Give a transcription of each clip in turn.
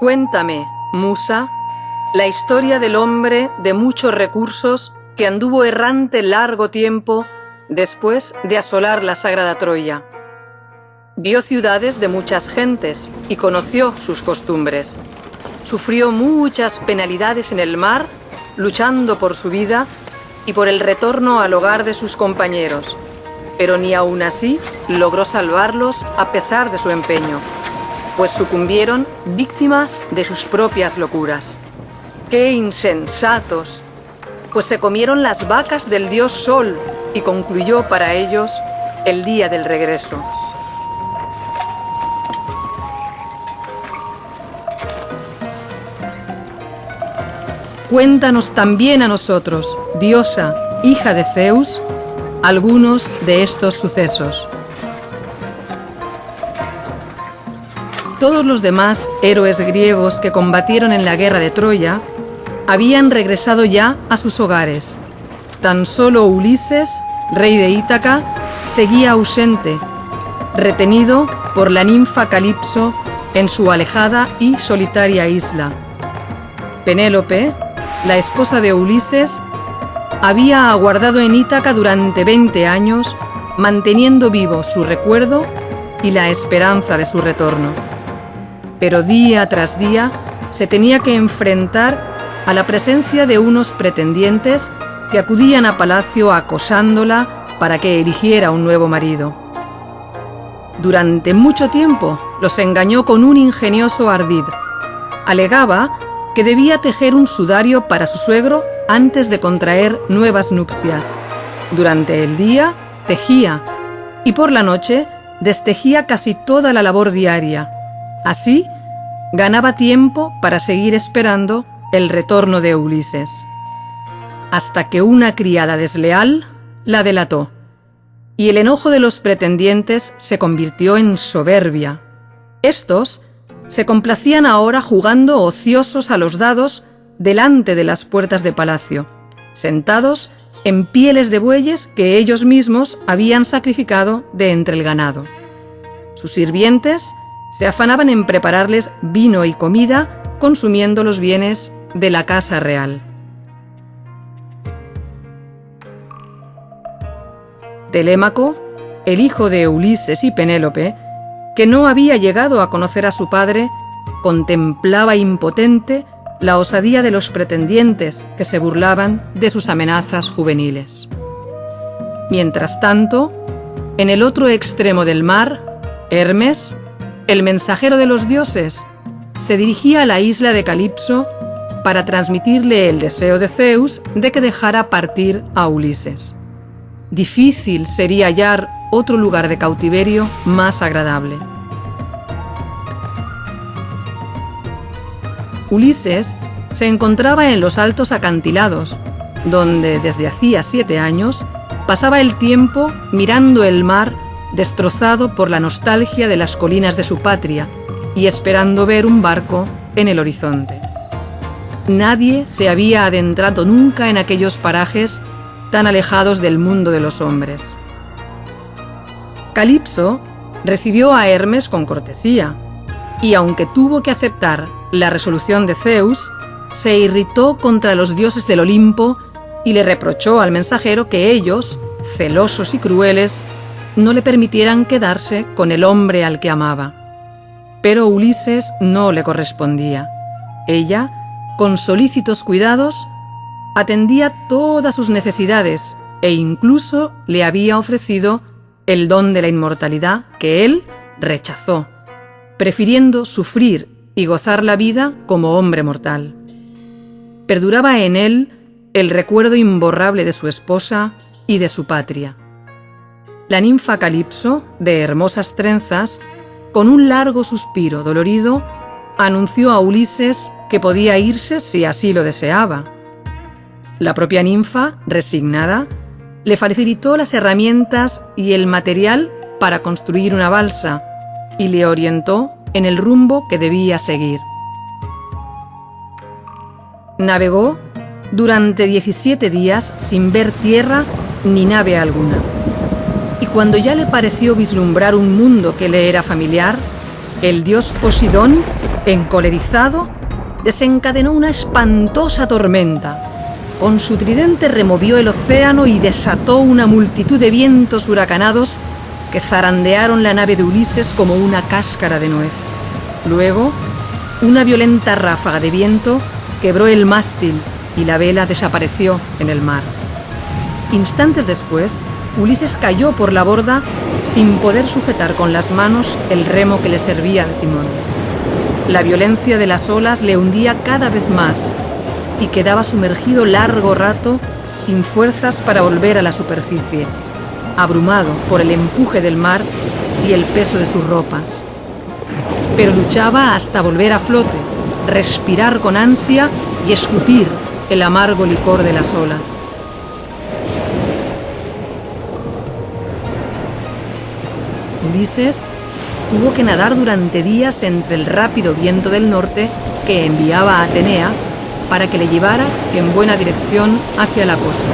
Cuéntame, Musa, la historia del hombre de muchos recursos que anduvo errante largo tiempo después de asolar la sagrada Troya. Vio ciudades de muchas gentes y conoció sus costumbres. Sufrió muchas penalidades en el mar, luchando por su vida y por el retorno al hogar de sus compañeros, pero ni aún así logró salvarlos a pesar de su empeño, pues sucumbieron víctimas de sus propias locuras. ¡Qué insensatos! Pues se comieron las vacas del dios Sol y concluyó para ellos el día del regreso. Cuéntanos también a nosotros, diosa, hija de Zeus, algunos de estos sucesos. Todos los demás héroes griegos que combatieron en la guerra de Troya habían regresado ya a sus hogares. Tan solo Ulises, rey de Ítaca, seguía ausente, retenido por la ninfa Calipso en su alejada y solitaria isla. Penélope, la esposa de Ulises, había aguardado en Ítaca durante 20 años, manteniendo vivo su recuerdo y la esperanza de su retorno. Pero día tras día se tenía que enfrentar a la presencia de unos pretendientes que acudían a palacio acosándola para que eligiera un nuevo marido. Durante mucho tiempo los engañó con un ingenioso ardid. Alegaba que debía tejer un sudario para su suegro antes de contraer nuevas nupcias. Durante el día tejía y por la noche destejía casi toda la labor diaria. Así ganaba tiempo para seguir esperando el retorno de Ulises. Hasta que una criada desleal la delató y el enojo de los pretendientes se convirtió en soberbia. Estos se complacían ahora jugando ociosos a los dados delante de las puertas de palacio, sentados en pieles de bueyes que ellos mismos habían sacrificado de entre el ganado. Sus sirvientes se afanaban en prepararles vino y comida consumiendo los bienes de la casa real. Telémaco, el hijo de Ulises y Penélope, que no había llegado a conocer a su padre, contemplaba impotente la osadía de los pretendientes que se burlaban de sus amenazas juveniles. Mientras tanto, en el otro extremo del mar, Hermes, el mensajero de los dioses, se dirigía a la isla de Calipso para transmitirle el deseo de Zeus de que dejara partir a Ulises. Difícil sería hallar otro lugar de cautiverio más agradable. Ulises se encontraba en los altos acantilados, donde desde hacía siete años pasaba el tiempo mirando el mar destrozado por la nostalgia de las colinas de su patria y esperando ver un barco en el horizonte. Nadie se había adentrado nunca en aquellos parajes tan alejados del mundo de los hombres. Calipso recibió a Hermes con cortesía, y aunque tuvo que aceptar la resolución de Zeus, se irritó contra los dioses del Olimpo y le reprochó al mensajero que ellos, celosos y crueles, no le permitieran quedarse con el hombre al que amaba. Pero Ulises no le correspondía. Ella, con solícitos cuidados, atendía todas sus necesidades e incluso le había ofrecido el don de la inmortalidad que él rechazó, prefiriendo sufrir y gozar la vida como hombre mortal. Perduraba en él el recuerdo imborrable de su esposa y de su patria. La ninfa Calipso, de hermosas trenzas, con un largo suspiro dolorido, anunció a Ulises que podía irse si así lo deseaba. La propia ninfa, resignada, le facilitó las herramientas y el material para construir una balsa y le orientó en el rumbo que debía seguir. Navegó durante 17 días sin ver tierra ni nave alguna. Y cuando ya le pareció vislumbrar un mundo que le era familiar, el dios Posidón encolerizado, desencadenó una espantosa tormenta. Con su tridente removió el océano y desató una multitud de vientos huracanados que zarandearon la nave de Ulises como una cáscara de nuez. Luego, una violenta ráfaga de viento quebró el mástil y la vela desapareció en el mar. Instantes después, Ulises cayó por la borda sin poder sujetar con las manos el remo que le servía de timón. La violencia de las olas le hundía cada vez más y quedaba sumergido largo rato sin fuerzas para volver a la superficie, abrumado por el empuje del mar y el peso de sus ropas. Pero luchaba hasta volver a flote, respirar con ansia y escupir el amargo licor de las olas. Ulises tuvo que nadar durante días entre el rápido viento del norte que enviaba a Atenea para que le llevara en buena dirección hacia la costa.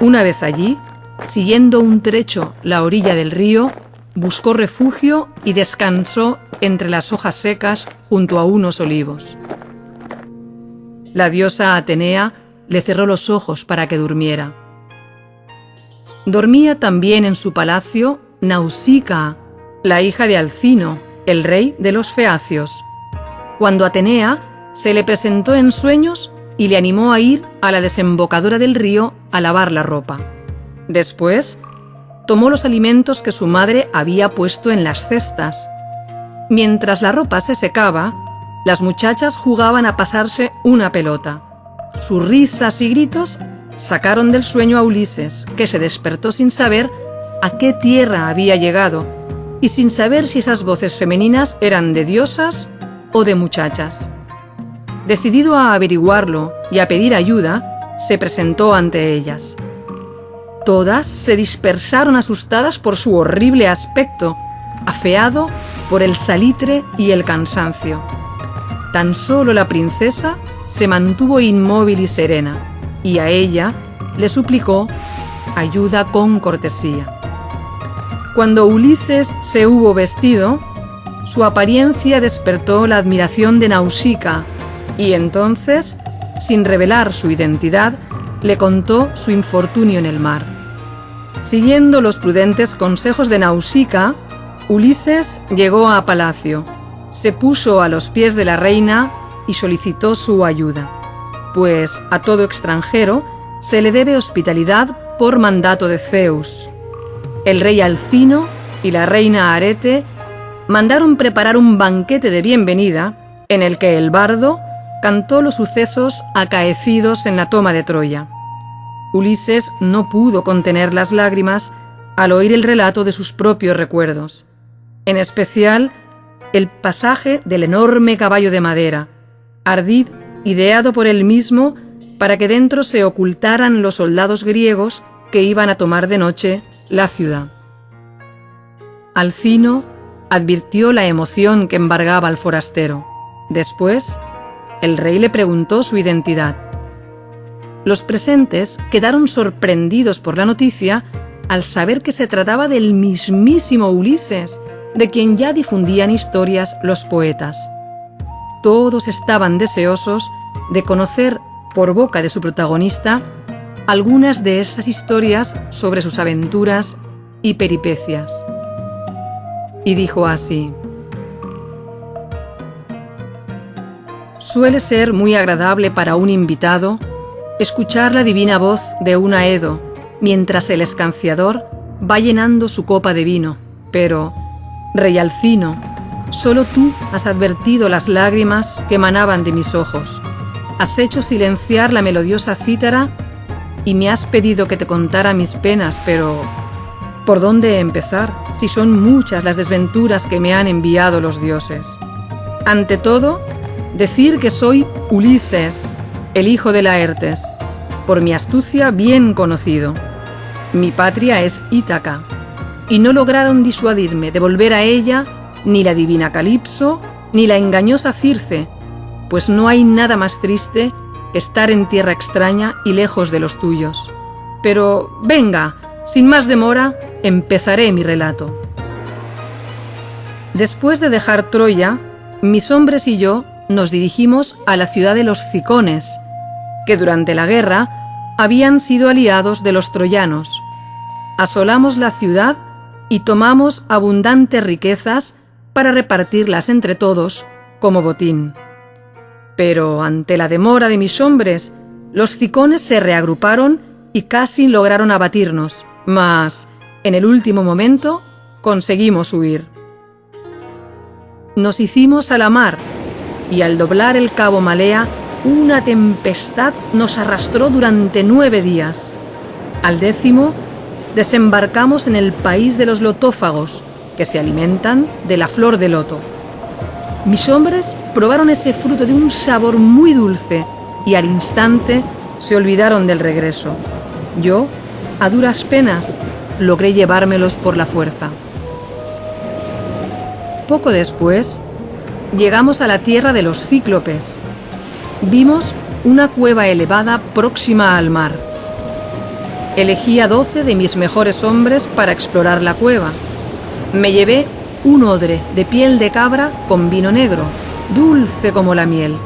Una vez allí, siguiendo un trecho la orilla del río, buscó refugio y descansó entre las hojas secas junto a unos olivos. La diosa Atenea le cerró los ojos para que durmiera. Dormía también en su palacio Nausicaa, la hija de Alcino, el rey de los feacios. Cuando Atenea se le presentó en sueños y le animó a ir a la desembocadura del río a lavar la ropa. Después, tomó los alimentos que su madre había puesto en las cestas. Mientras la ropa se secaba, las muchachas jugaban a pasarse una pelota. Sus risas y gritos sacaron del sueño a Ulises, que se despertó sin saber a qué tierra había llegado y sin saber si esas voces femeninas eran de diosas o de muchachas. Decidido a averiguarlo y a pedir ayuda, se presentó ante ellas. Todas se dispersaron asustadas por su horrible aspecto, afeado por el salitre y el cansancio. Tan solo la princesa se mantuvo inmóvil y serena, y a ella le suplicó ayuda con cortesía. Cuando Ulises se hubo vestido, su apariencia despertó la admiración de Nausicaa, y entonces, sin revelar su identidad, le contó su infortunio en el mar. Siguiendo los prudentes consejos de Nausicaa, Ulises llegó a palacio se puso a los pies de la reina y solicitó su ayuda, pues a todo extranjero se le debe hospitalidad por mandato de Zeus. El rey Alcino y la reina Arete mandaron preparar un banquete de bienvenida en el que el bardo cantó los sucesos acaecidos en la toma de Troya. Ulises no pudo contener las lágrimas al oír el relato de sus propios recuerdos, en especial el pasaje del enorme caballo de madera, ardid ideado por él mismo para que dentro se ocultaran los soldados griegos que iban a tomar de noche la ciudad. Alcino advirtió la emoción que embargaba al forastero. Después, el rey le preguntó su identidad. Los presentes quedaron sorprendidos por la noticia al saber que se trataba del mismísimo Ulises, de quien ya difundían historias los poetas. Todos estaban deseosos de conocer por boca de su protagonista algunas de esas historias sobre sus aventuras y peripecias. Y dijo así, Suele ser muy agradable para un invitado escuchar la divina voz de un aedo mientras el escanciador va llenando su copa de vino, pero Rey Alcino, solo tú has advertido las lágrimas que emanaban de mis ojos. Has hecho silenciar la melodiosa cítara y me has pedido que te contara mis penas, pero ¿por dónde empezar si son muchas las desventuras que me han enviado los dioses? Ante todo, decir que soy Ulises, el hijo de Laertes, por mi astucia bien conocido. Mi patria es Ítaca, y no lograron disuadirme de volver a ella ni la divina Calipso ni la engañosa Circe, pues no hay nada más triste estar en tierra extraña y lejos de los tuyos. Pero venga, sin más demora, empezaré mi relato. Después de dejar Troya, mis hombres y yo nos dirigimos a la ciudad de los Cicones, que durante la guerra habían sido aliados de los troyanos. Asolamos la ciudad y tomamos abundantes riquezas para repartirlas entre todos como botín. Pero ante la demora de mis hombres, los cicones se reagruparon y casi lograron abatirnos, mas en el último momento conseguimos huir. Nos hicimos a la mar y al doblar el cabo Malea, una tempestad nos arrastró durante nueve días. Al décimo, desembarcamos en el país de los lotófagos, que se alimentan de la flor de loto. Mis hombres probaron ese fruto de un sabor muy dulce y al instante se olvidaron del regreso. Yo, a duras penas, logré llevármelos por la fuerza. Poco después, llegamos a la tierra de los cíclopes. Vimos una cueva elevada próxima al mar. Elegí a doce de mis mejores hombres para explorar la cueva. Me llevé un odre de piel de cabra con vino negro, dulce como la miel,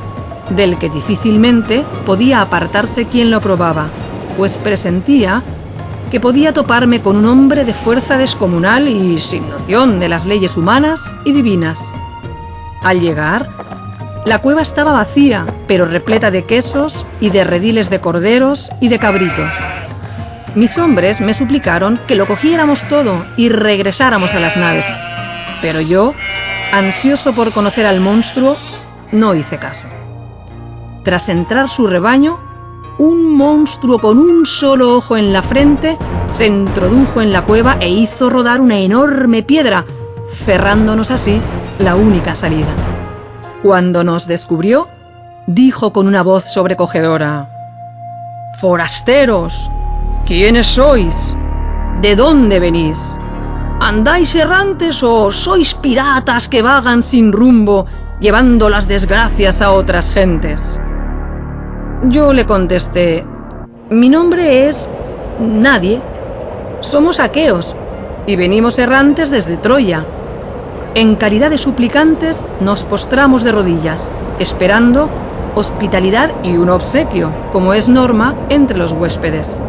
del que difícilmente podía apartarse quien lo probaba, pues presentía que podía toparme con un hombre de fuerza descomunal y sin noción de las leyes humanas y divinas. Al llegar, la cueva estaba vacía, pero repleta de quesos y de rediles de corderos y de cabritos. Mis hombres me suplicaron que lo cogiéramos todo y regresáramos a las naves, pero yo, ansioso por conocer al monstruo, no hice caso. Tras entrar su rebaño, un monstruo con un solo ojo en la frente se introdujo en la cueva e hizo rodar una enorme piedra, cerrándonos así la única salida. Cuando nos descubrió, dijo con una voz sobrecogedora, Forasteros, ¿quiénes sois? ¿De dónde venís? ¿Andáis errantes o sois piratas que vagan sin rumbo, llevando las desgracias a otras gentes? Yo le contesté, mi nombre es nadie. Somos aqueos y venimos errantes desde Troya. En calidad de suplicantes nos postramos de rodillas, esperando hospitalidad y un obsequio, como es norma entre los huéspedes.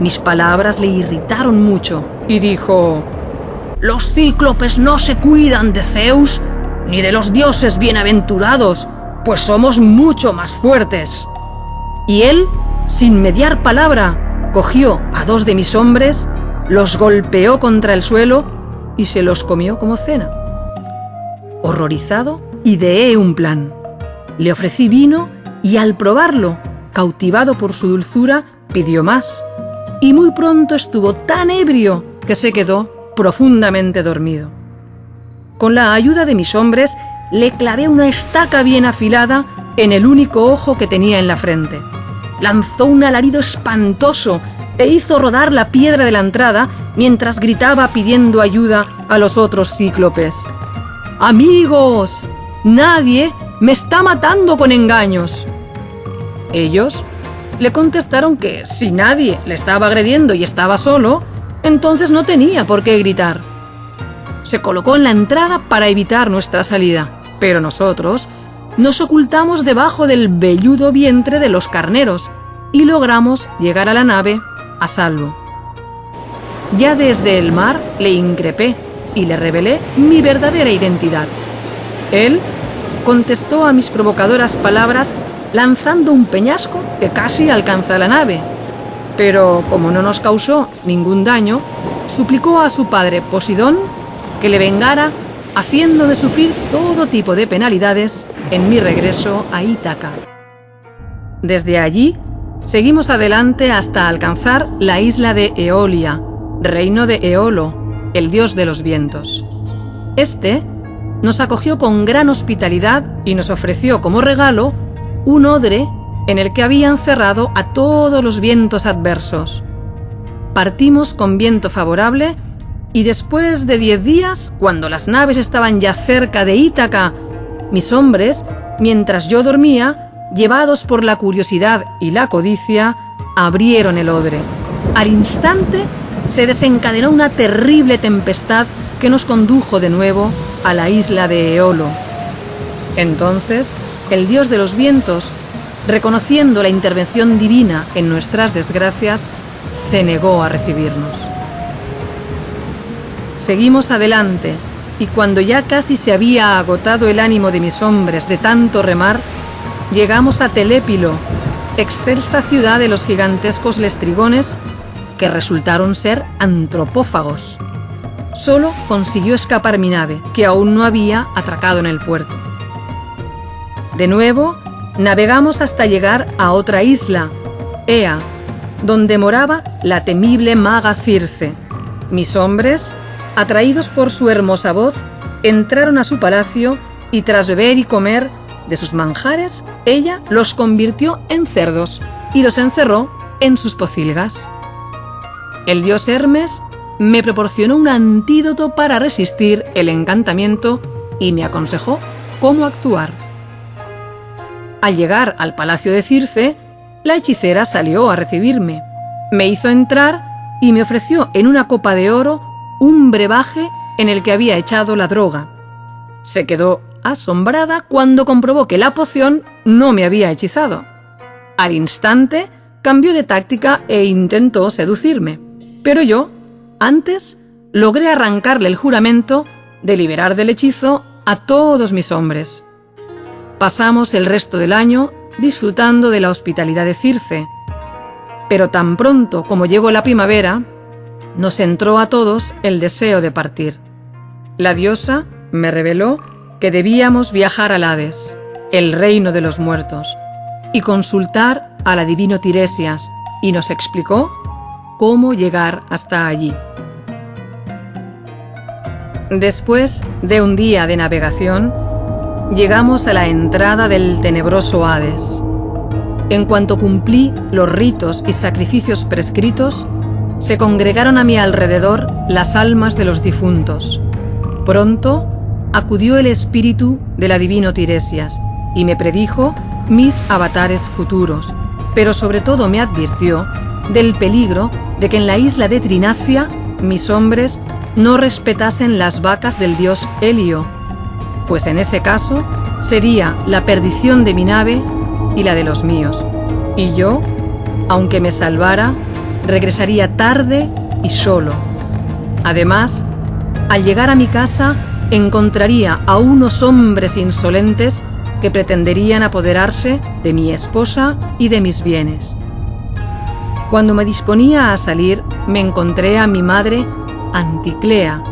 Mis palabras le irritaron mucho y dijo, Los cíclopes no se cuidan de Zeus ni de los dioses bienaventurados, pues somos mucho más fuertes. Y él, sin mediar palabra, cogió a dos de mis hombres, los golpeó contra el suelo y se los comió como cena. Horrorizado, ideé un plan. Le ofrecí vino y al probarlo, cautivado por su dulzura, pidió más. Y muy pronto estuvo tan ebrio que se quedó profundamente dormido. Con la ayuda de mis hombres, le clavé una estaca bien afilada en el único ojo que tenía en la frente. Lanzó un alarido espantoso e hizo rodar la piedra de la entrada mientras gritaba pidiendo ayuda a los otros cíclopes. Amigos, nadie me está matando con engaños. Ellos le contestaron que si nadie le estaba agrediendo y estaba solo, entonces no tenía por qué gritar. Se colocó en la entrada para evitar nuestra salida pero nosotros nos ocultamos debajo del velludo vientre de los carneros y logramos llegar a la nave a salvo. Ya desde el mar le increpé y le revelé mi verdadera identidad. Él contestó a mis provocadoras palabras lanzando un peñasco que casi alcanza la nave. Pero como no nos causó ningún daño, suplicó a su padre Posidón que le vengara haciéndome sufrir todo tipo de penalidades en mi regreso a Ítaca. Desde allí, seguimos adelante hasta alcanzar la isla de Eolia, reino de Eolo, el dios de los vientos. Este nos acogió con gran hospitalidad y nos ofreció como regalo un odre en el que habían cerrado a todos los vientos adversos. Partimos con viento favorable y después de diez días, cuando las naves estaban ya cerca de Ítaca, mis hombres, mientras yo dormía, llevados por la curiosidad y la codicia, abrieron el odre. Al instante se desencadenó una terrible tempestad que nos condujo de nuevo a la isla de Eolo, Entonces, el dios de los vientos, reconociendo la intervención divina en nuestras desgracias, se negó a recibirnos. Seguimos adelante, y cuando ya casi se había agotado el ánimo de mis hombres de tanto remar, llegamos a Telépilo, excelsa ciudad de los gigantescos lestrigones que resultaron ser antropófagos. Solo consiguió escapar mi nave, que aún no había atracado en el puerto. De nuevo, navegamos hasta llegar a otra isla, Ea, donde moraba la temible maga Circe. Mis hombres, atraídos por su hermosa voz, entraron a su palacio y tras beber y comer de sus manjares, ella los convirtió en cerdos y los encerró en sus pocilgas. El dios Hermes me proporcionó un antídoto para resistir el encantamiento y me aconsejó cómo actuar. Al llegar al palacio de Circe, la hechicera salió a recibirme. Me hizo entrar y me ofreció en una copa de oro un brebaje en el que había echado la droga. Se quedó asombrada cuando comprobó que la poción no me había hechizado. Al instante cambió de táctica e intentó seducirme, pero yo, antes, logré arrancarle el juramento de liberar del hechizo a todos mis hombres. Pasamos el resto del año disfrutando de la hospitalidad de Circe, pero tan pronto como llegó la primavera, nos entró a todos el deseo de partir. La diosa me reveló que debíamos viajar al Hades, el reino de los muertos, y consultar a la divino Tiresias, y nos explicó cómo llegar hasta allí. Después de un día de navegación, llegamos a la entrada del tenebroso Hades. En cuanto cumplí los ritos y sacrificios prescritos, se congregaron a mi alrededor las almas de los difuntos. Pronto acudió el espíritu de la divino Tiresias y me predijo mis avatares futuros, pero sobre todo me advirtió del peligro de que en la isla de Trinacia mis hombres no respetasen las vacas del dios Helio, pues en ese caso sería la perdición de mi nave y la de los míos, y yo, aunque me salvara, regresaría tarde y solo. Además, al llegar a mi casa, encontraría a unos hombres insolentes que pretenderían apoderarse de mi esposa y de mis bienes. Cuando me disponía a salir, me encontré a mi madre, Anticlea.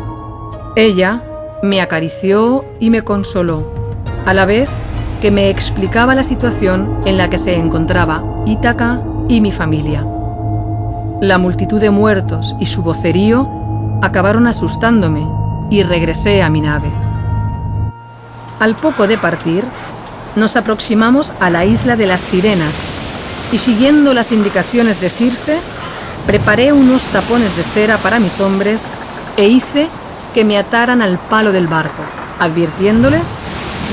Ella me acarició y me consoló, a la vez que me explicaba la situación en la que se encontraba Ítaca y mi familia. La multitud de muertos y su vocerío acabaron asustándome y regresé a mi nave. Al poco de partir, nos aproximamos a la isla de las sirenas y siguiendo las indicaciones de Circe, preparé unos tapones de cera para mis hombres e hice que me ataran al palo del barco, advirtiéndoles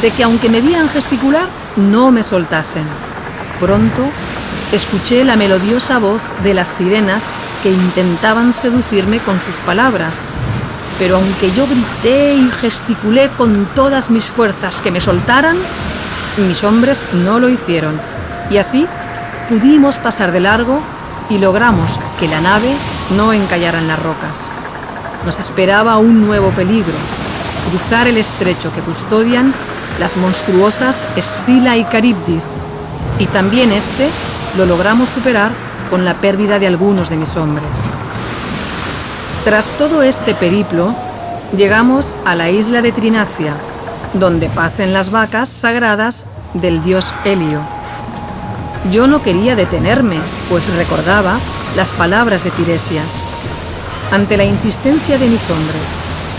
de que aunque me vieran gesticular, no me soltasen. Pronto escuché la melodiosa voz de las sirenas que intentaban seducirme con sus palabras pero aunque yo grité y gesticulé con todas mis fuerzas que me soltaran, mis hombres no lo hicieron. Y así pudimos pasar de largo y logramos que la nave no encallara en las rocas. Nos esperaba un nuevo peligro, cruzar el estrecho que custodian las monstruosas Escila y Caribdis, y también este lo logramos superar con la pérdida de algunos de mis hombres. Tras todo este periplo, llegamos a la isla de Trinacia, donde pacen las vacas sagradas del dios Helio. Yo no quería detenerme, pues recordaba las palabras de Tiresias. Ante la insistencia de mis hombres,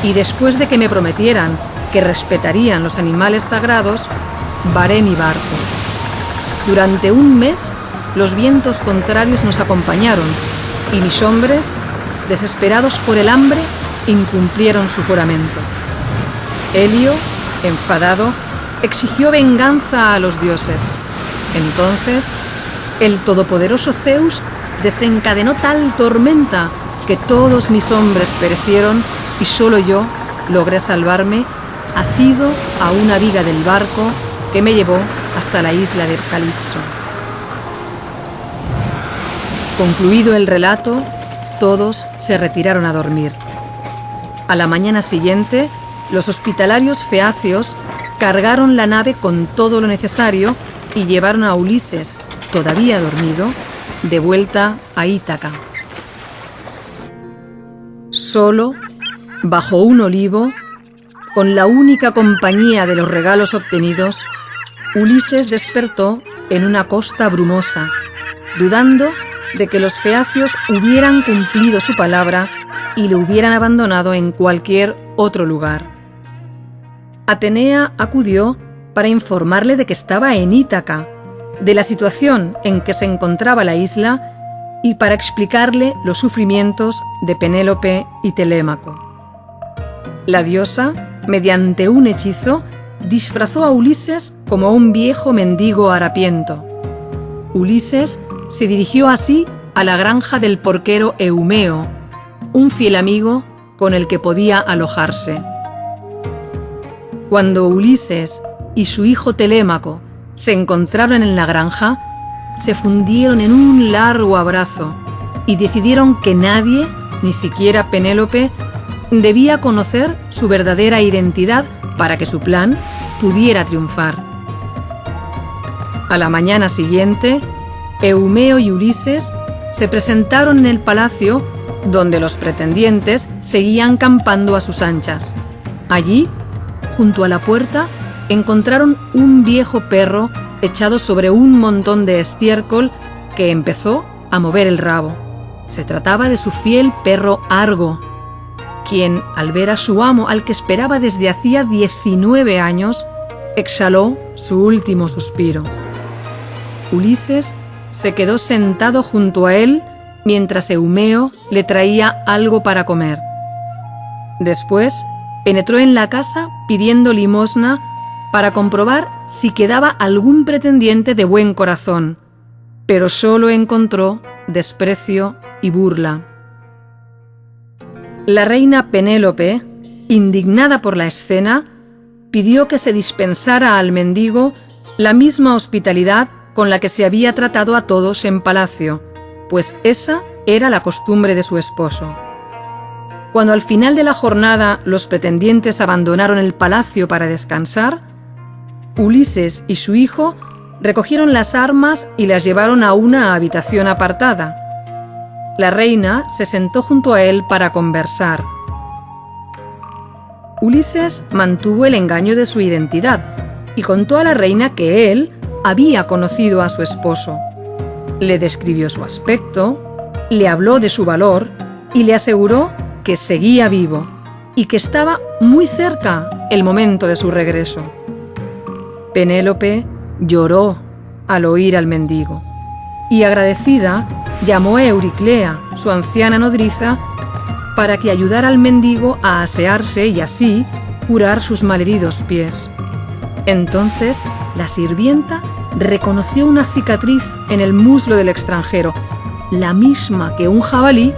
y después de que me prometieran que respetarían los animales sagrados, varé mi barco. Durante un mes, los vientos contrarios nos acompañaron, y mis hombres desesperados por el hambre, incumplieron su juramento. Helio, enfadado, exigió venganza a los dioses. Entonces, el todopoderoso Zeus desencadenó tal tormenta que todos mis hombres perecieron y solo yo logré salvarme asido a una viga del barco que me llevó hasta la isla de Calipso. Concluido el relato, todos se retiraron a dormir. A la mañana siguiente, los hospitalarios feacios cargaron la nave con todo lo necesario y llevaron a Ulises, todavía dormido, de vuelta a Ítaca. Solo, bajo un olivo, con la única compañía de los regalos obtenidos, Ulises despertó en una costa brumosa, dudando de que los feacios hubieran cumplido su palabra y lo hubieran abandonado en cualquier otro lugar. Atenea acudió para informarle de que estaba en Ítaca, de la situación en que se encontraba la isla y para explicarle los sufrimientos de Penélope y Telémaco. La diosa, mediante un hechizo, disfrazó a Ulises como un viejo mendigo harapiento. Ulises se dirigió así a la granja del porquero Eumeo, un fiel amigo con el que podía alojarse. Cuando Ulises y su hijo Telémaco se encontraron en la granja, se fundieron en un largo abrazo y decidieron que nadie, ni siquiera Penélope, debía conocer su verdadera identidad para que su plan pudiera triunfar. A la mañana siguiente, Eumeo y Ulises se presentaron en el palacio donde los pretendientes seguían campando a sus anchas. Allí, junto a la puerta, encontraron un viejo perro echado sobre un montón de estiércol que empezó a mover el rabo. Se trataba de su fiel perro Argo, quien, al ver a su amo al que esperaba desde hacía 19 años, exhaló su último suspiro. Ulises se quedó sentado junto a él mientras Eumeo le traía algo para comer. Después penetró en la casa pidiendo limosna para comprobar si quedaba algún pretendiente de buen corazón, pero solo encontró desprecio y burla. La reina Penélope, indignada por la escena, pidió que se dispensara al mendigo la misma hospitalidad con la que se había tratado a todos en palacio, pues esa era la costumbre de su esposo. Cuando al final de la jornada los pretendientes abandonaron el palacio para descansar, Ulises y su hijo recogieron las armas y las llevaron a una habitación apartada. La reina se sentó junto a él para conversar. Ulises mantuvo el engaño de su identidad y contó a la reina que él había conocido a su esposo. Le describió su aspecto, le habló de su valor y le aseguró que seguía vivo y que estaba muy cerca el momento de su regreso. Penélope lloró al oír al mendigo y agradecida llamó a Euriclea, su anciana nodriza, para que ayudara al mendigo a asearse y así curar sus malheridos pies. Entonces la sirvienta reconoció una cicatriz en el muslo del extranjero, la misma que un jabalí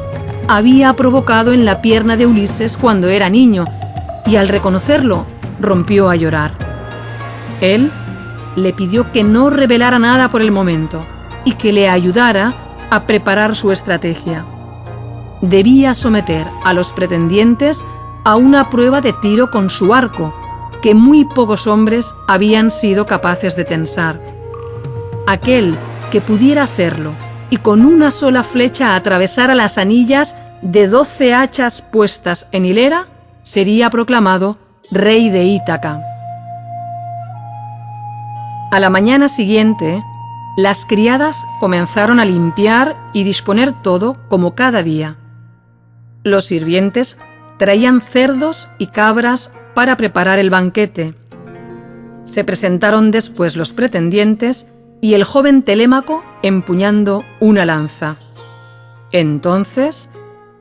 había provocado en la pierna de Ulises cuando era niño, y al reconocerlo rompió a llorar. Él le pidió que no revelara nada por el momento y que le ayudara a preparar su estrategia. Debía someter a los pretendientes a una prueba de tiro con su arco, que muy pocos hombres habían sido capaces de tensar. Aquel que pudiera hacerlo y con una sola flecha atravesara las anillas de doce hachas puestas en hilera, sería proclamado rey de Ítaca. A la mañana siguiente, las criadas comenzaron a limpiar y disponer todo como cada día. Los sirvientes traían cerdos y cabras para preparar el banquete. Se presentaron después los pretendientes y el joven Telémaco empuñando una lanza. Entonces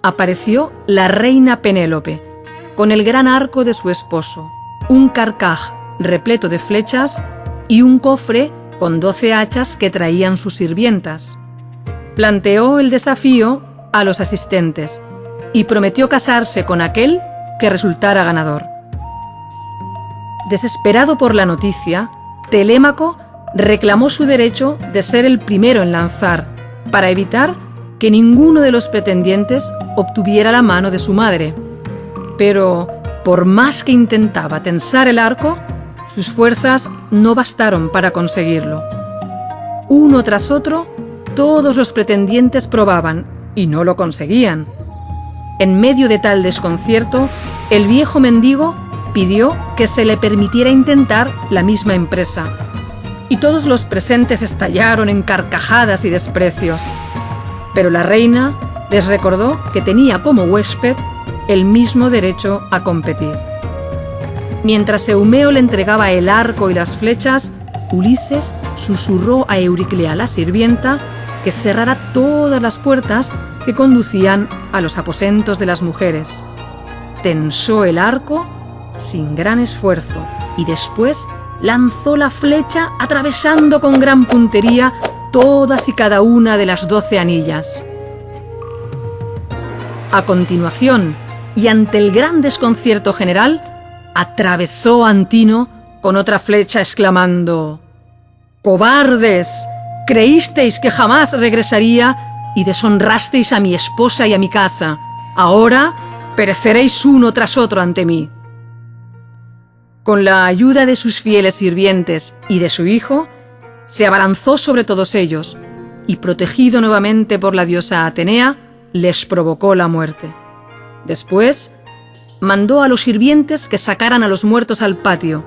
apareció la reina Penélope, con el gran arco de su esposo, un carcaj repleto de flechas y un cofre con doce hachas que traían sus sirvientas. Planteó el desafío a los asistentes y prometió casarse con aquel que resultara ganador. Desesperado por la noticia, Telémaco reclamó su derecho de ser el primero en lanzar, para evitar que ninguno de los pretendientes obtuviera la mano de su madre. Pero, por más que intentaba tensar el arco, sus fuerzas no bastaron para conseguirlo. Uno tras otro, todos los pretendientes probaban y no lo conseguían. En medio de tal desconcierto, el viejo mendigo pidió que se le permitiera intentar la misma empresa. Y todos los presentes estallaron en carcajadas y desprecios. Pero la reina les recordó que tenía como huésped el mismo derecho a competir. Mientras Eumeo le entregaba el arco y las flechas, Ulises susurró a Euriclea la sirvienta que cerrara todas las puertas que conducían a los aposentos de las mujeres. Tensó el arco sin gran esfuerzo y después lanzó la flecha atravesando con gran puntería todas y cada una de las doce anillas. A continuación, y ante el gran desconcierto general, atravesó Antino con otra flecha exclamando ¡Cobardes! Creísteis que jamás regresaría y deshonrasteis a mi esposa y a mi casa. Ahora pereceréis uno tras otro ante mí. Con la ayuda de sus fieles sirvientes y de su hijo, se abalanzó sobre todos ellos y, protegido nuevamente por la diosa Atenea, les provocó la muerte. Después, mandó a los sirvientes que sacaran a los muertos al patio,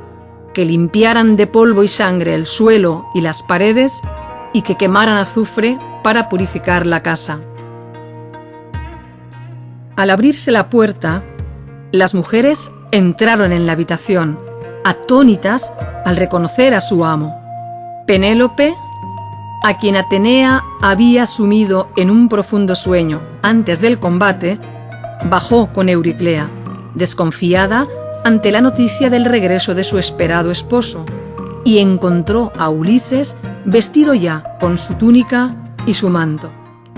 que limpiaran de polvo y sangre el suelo y las paredes y que quemaran azufre para purificar la casa. Al abrirse la puerta, las mujeres entraron en la habitación atónitas al reconocer a su amo. Penélope, a quien Atenea había sumido en un profundo sueño antes del combate, bajó con Euriclea, desconfiada ante la noticia del regreso de su esperado esposo, y encontró a Ulises vestido ya con su túnica y su manto,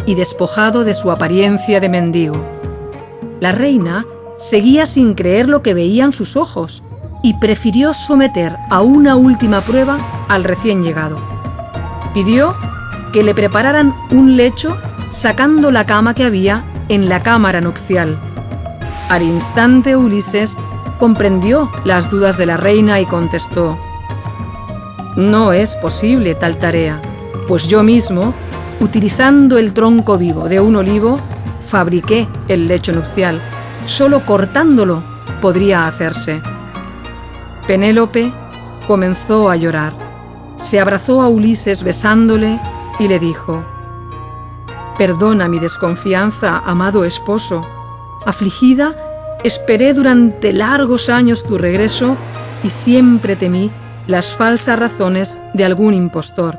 y despojado de su apariencia de mendigo. La reina seguía sin creer lo que veían sus ojos, y prefirió someter a una última prueba al recién llegado. Pidió que le prepararan un lecho sacando la cama que había en la cámara nupcial. Al instante Ulises comprendió las dudas de la reina y contestó, No es posible tal tarea, pues yo mismo, utilizando el tronco vivo de un olivo, fabriqué el lecho nupcial. Solo cortándolo podría hacerse. Penélope comenzó a llorar. Se abrazó a Ulises besándole y le dijo, Perdona mi desconfianza, amado esposo. Afligida, esperé durante largos años tu regreso y siempre temí las falsas razones de algún impostor.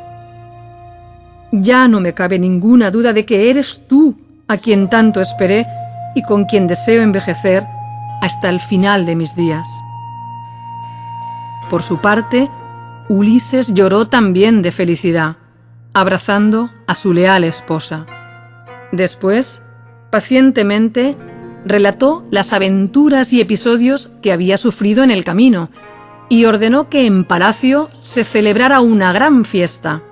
Ya no me cabe ninguna duda de que eres tú a quien tanto esperé y con quien deseo envejecer hasta el final de mis días. Por su parte, Ulises lloró también de felicidad, abrazando a su leal esposa. Después, pacientemente, relató las aventuras y episodios que había sufrido en el camino y ordenó que en palacio se celebrara una gran fiesta.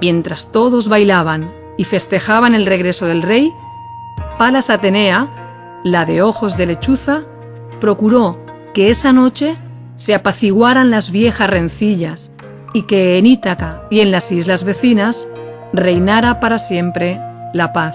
Mientras todos bailaban y festejaban el regreso del rey, Palas Atenea, la de ojos de lechuza, procuró que esa noche se apaciguaran las viejas rencillas y que en Ítaca y en las islas vecinas reinara para siempre la paz.